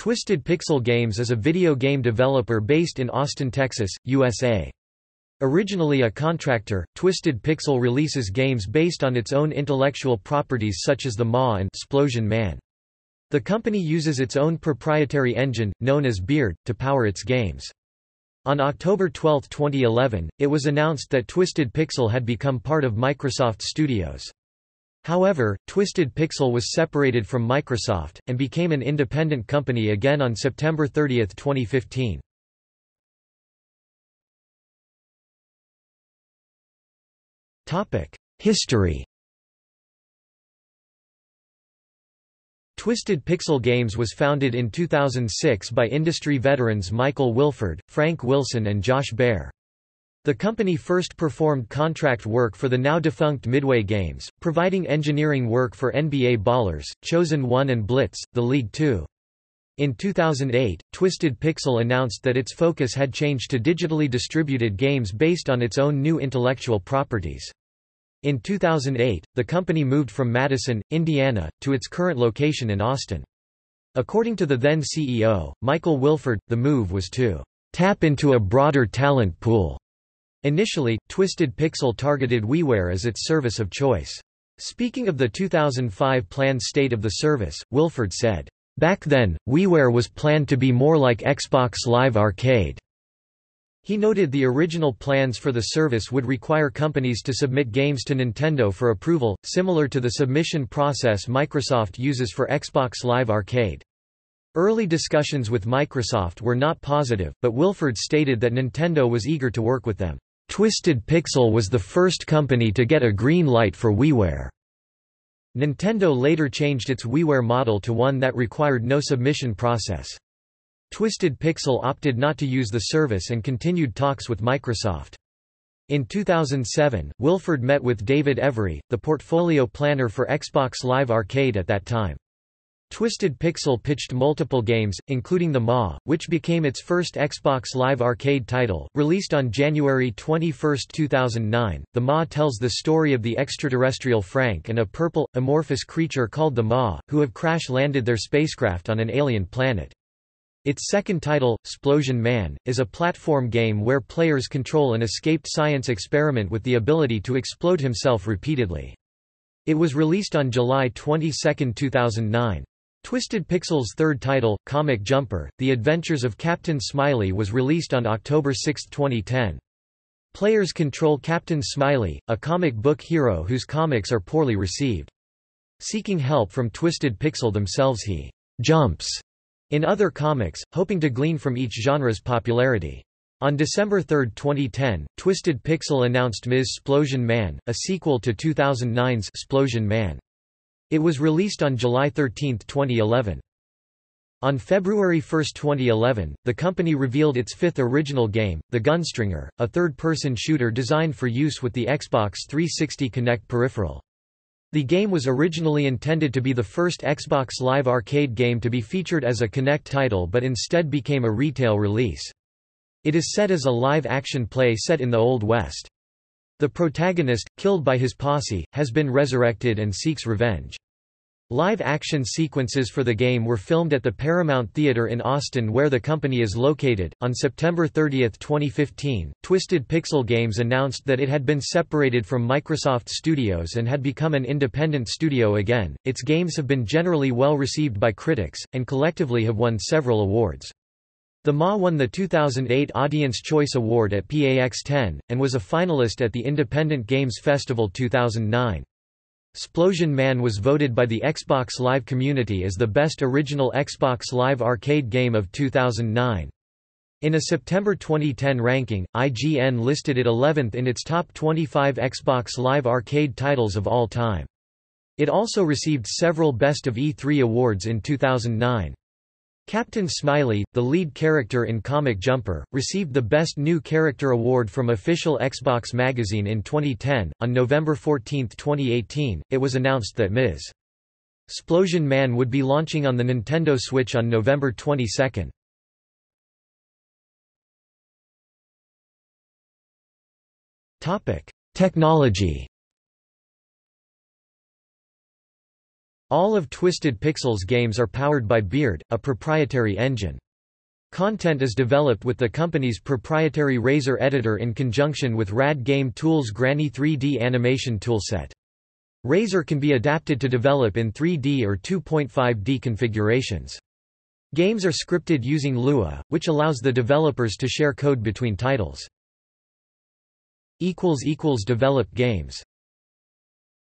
Twisted Pixel Games is a video game developer based in Austin, Texas, USA. Originally a contractor, Twisted Pixel releases games based on its own intellectual properties such as the Maw and Splosion Man. The company uses its own proprietary engine, known as Beard, to power its games. On October 12, 2011, it was announced that Twisted Pixel had become part of Microsoft Studios. However, Twisted Pixel was separated from Microsoft, and became an independent company again on September 30, 2015. History Twisted Pixel Games was founded in 2006 by industry veterans Michael Wilford, Frank Wilson and Josh Bear. The company first performed contract work for the now-defunct Midway Games, providing engineering work for NBA Ballers, Chosen One and Blitz, the League Two. In 2008, Twisted Pixel announced that its focus had changed to digitally distributed games based on its own new intellectual properties. In 2008, the company moved from Madison, Indiana, to its current location in Austin. According to the then CEO, Michael Wilford, the move was to tap into a broader talent pool Initially, Twisted Pixel targeted WiiWare as its service of choice. Speaking of the 2005 planned state of the service, Wilford said, Back then, WiiWare was planned to be more like Xbox Live Arcade. He noted the original plans for the service would require companies to submit games to Nintendo for approval, similar to the submission process Microsoft uses for Xbox Live Arcade. Early discussions with Microsoft were not positive, but Wilford stated that Nintendo was eager to work with them. Twisted Pixel was the first company to get a green light for WiiWare. Nintendo later changed its WiiWare model to one that required no submission process. Twisted Pixel opted not to use the service and continued talks with Microsoft. In 2007, Wilford met with David Edery, the portfolio planner for Xbox Live Arcade at that time. Twisted Pixel pitched multiple games, including The Maw, which became its first Xbox Live Arcade title. Released on January 21, 2009, The Maw tells the story of the extraterrestrial Frank and a purple, amorphous creature called the Maw, who have crash-landed their spacecraft on an alien planet. Its second title, Splosion Man, is a platform game where players control an escaped science experiment with the ability to explode himself repeatedly. It was released on July 22, 2009. Twisted Pixel's third title, Comic Jumper, The Adventures of Captain Smiley was released on October 6, 2010. Players control Captain Smiley, a comic book hero whose comics are poorly received. Seeking help from Twisted Pixel themselves he «jumps» in other comics, hoping to glean from each genre's popularity. On December 3, 2010, Twisted Pixel announced Ms. Splosion Man, a sequel to 2009's Splosion Man. It was released on July 13, 2011. On February 1, 2011, the company revealed its fifth original game, The Gunstringer, a third-person shooter designed for use with the Xbox 360 Kinect peripheral. The game was originally intended to be the first Xbox Live Arcade game to be featured as a Kinect title but instead became a retail release. It is set as a live-action play set in the Old West. The protagonist, killed by his posse, has been resurrected and seeks revenge. Live-action sequences for the game were filmed at the Paramount Theater in Austin where the company is located. On September 30, 2015, Twisted Pixel Games announced that it had been separated from Microsoft Studios and had become an independent studio again. Its games have been generally well received by critics, and collectively have won several awards. The Maw won the 2008 Audience Choice Award at PAX 10, and was a finalist at the Independent Games Festival 2009. Splosion Man was voted by the Xbox Live community as the best original Xbox Live arcade game of 2009. In a September 2010 ranking, IGN listed it 11th in its top 25 Xbox Live arcade titles of all time. It also received several Best of E3 awards in 2009. Captain Smiley, the lead character in Comic Jumper, received the Best New Character Award from official Xbox Magazine in 2010. On November 14, 2018, it was announced that Ms. Splosion Man would be launching on the Nintendo Switch on November 22. Topic: Technology All of Twisted Pixels games are powered by Beard, a proprietary engine. Content is developed with the company's proprietary Razor editor in conjunction with RAD Game Tools Granny 3D animation toolset. Razor can be adapted to develop in 3D or 2.5D configurations. Games are scripted using Lua, which allows the developers to share code between titles. Developed games